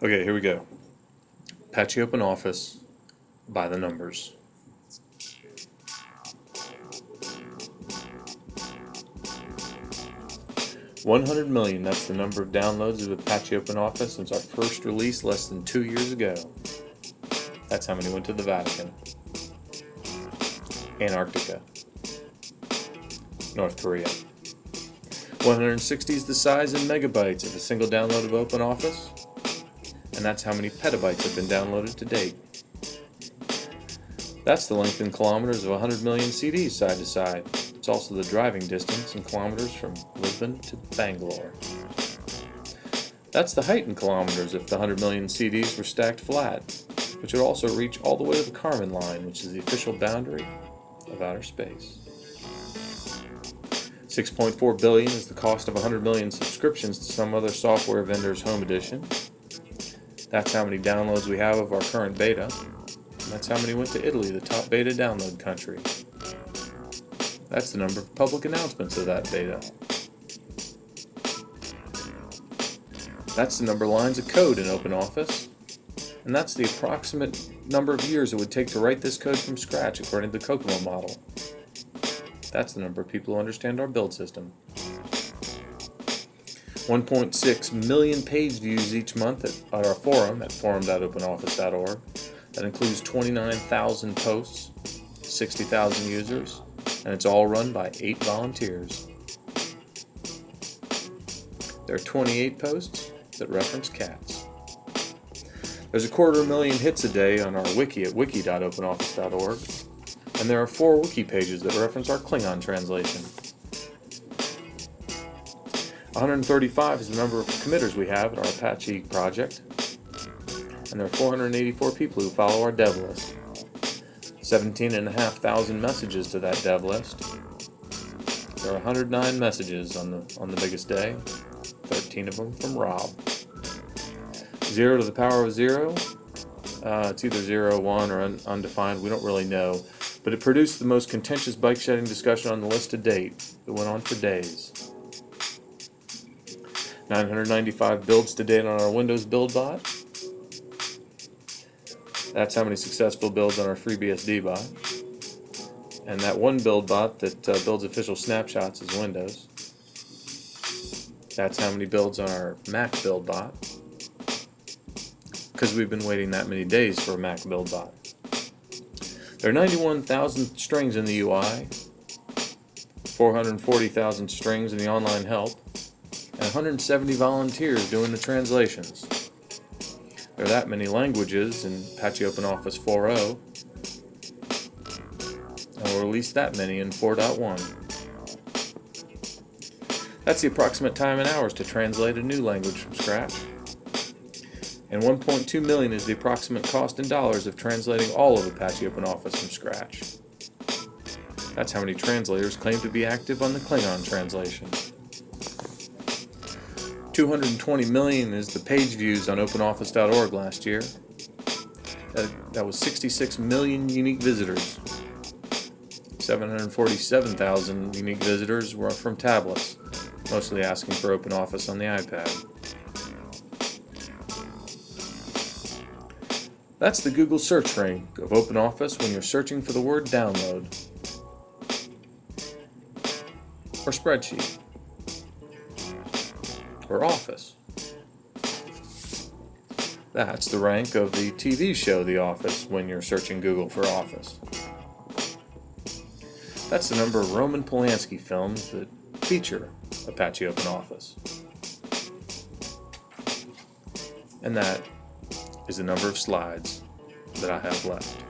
Okay, here we go. Apache Open Office by the numbers. One hundred million, that's the number of downloads of Apache Open Office since our first release less than two years ago. That's how many went to the Vatican. Antarctica. North Korea. 160 is the size in megabytes of a single download of OpenOffice, and that's how many petabytes have been downloaded to date. That's the length in kilometers of 100 million CDs side to side. It's also the driving distance in kilometers from Lisbon to Bangalore. That's the height in kilometers if the 100 million CDs were stacked flat, which would also reach all the way to the Kármán line, which is the official boundary of outer space. 6.4 billion is the cost of 100 million subscriptions to some other software vendor's home edition. That's how many downloads we have of our current beta. And that's how many went to Italy, the top beta download country. That's the number of public announcements of that beta. That's the number of lines of code in OpenOffice. And that's the approximate number of years it would take to write this code from scratch according to the COCOMO model. That's the number of people who understand our build system. 1.6 million page views each month at, at our forum at forum.openoffice.org. That includes 29,000 posts, 60,000 users, and it's all run by 8 volunteers. There are 28 posts that reference cats. There's a quarter million hits a day on our wiki at wiki.openoffice.org and there are four wiki pages that reference our Klingon translation. 135 is the number of committers we have at our Apache project, and there are 484 people who follow our dev list. 17,500 messages to that dev list. There are 109 messages on the on the biggest day, 13 of them from Rob. Zero to the power of zero, uh, it's either zero, one, or un undefined. We don't really know but it produced the most contentious bike shedding discussion on the list to date. It went on for days. 995 builds to date on our Windows build bot. That's how many successful builds on our FreeBSD bot. And that one build bot that uh, builds official snapshots is Windows. That's how many builds on our Mac build bot. Because we've been waiting that many days for a Mac build bot. There are 91,000 strings in the UI, 440,000 strings in the online help, and 170 volunteers doing the translations. There are that many languages in Apache OpenOffice 4.0, and we'll release that many in 4.1. That's the approximate time in hours to translate a new language from scratch and 1.2 million is the approximate cost in dollars of translating all of Apache OpenOffice from scratch. That's how many translators claim to be active on the Klingon translation. 220 million is the page views on OpenOffice.org last year. That, that was 66 million unique visitors. 747,000 unique visitors were from tablets, mostly asking for OpenOffice on the iPad. That's the Google search rank of OpenOffice when you're searching for the word download or spreadsheet or office. That's the rank of the TV show The Office when you're searching Google for Office. That's the number of Roman Polanski films that feature Apache Open Office. And that is the number of slides that I have left.